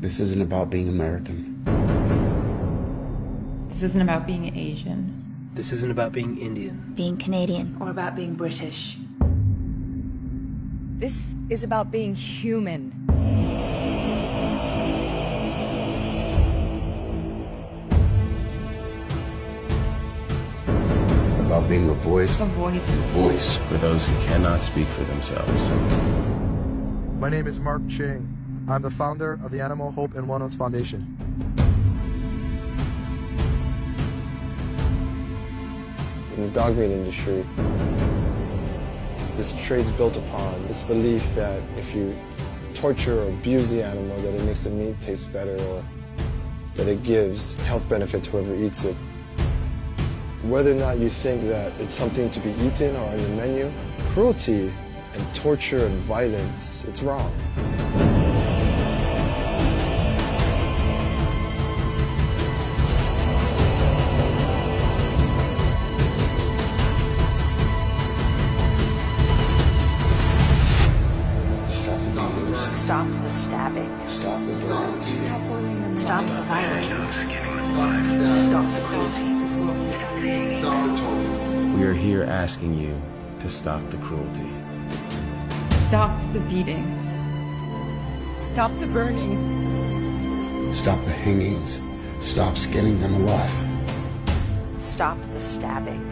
This isn't about being American. This isn't about being Asian. This isn't about being Indian. being Canadian. or about being British. This is about being human. About being a voice. A voice. A Voice. for those who cannot speak for themselves. My name is Marc Ching. I'm the founder of the Animal Hope and Wellness Foundation. In the dog meat industry, this trade's built upon this belief that if you torture or abuse the animal, that it makes the meat taste better or that it gives health benefit to whoever eats it. Whether or not you think that it's something to be eaten or on your menu, cruelty and torture and violence, it's wrong. The beatings. Stop the stabbing. Stop the burnings. Stop the violence. Stop the cruelty. We are here asking you to stop the cruelty. Stop the beatings. Stop the burning. Stop the hangings. Stop skinning them alive. Stop the stabbing.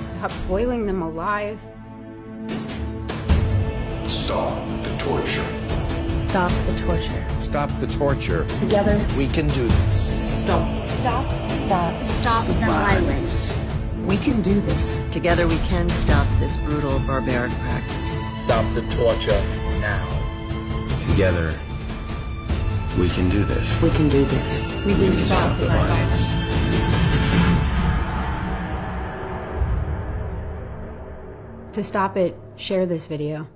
Stop boiling them alive. Stop the torture. Stop the torture. Stop the torture. Together, We can do this. Stop. stop, stop, stop the violence. We can do this. Together we can stop this brutal, barbaric practice. Stop the torture now. Together, we can do this. We can do this. We can stop the violence. To stop it, share this video.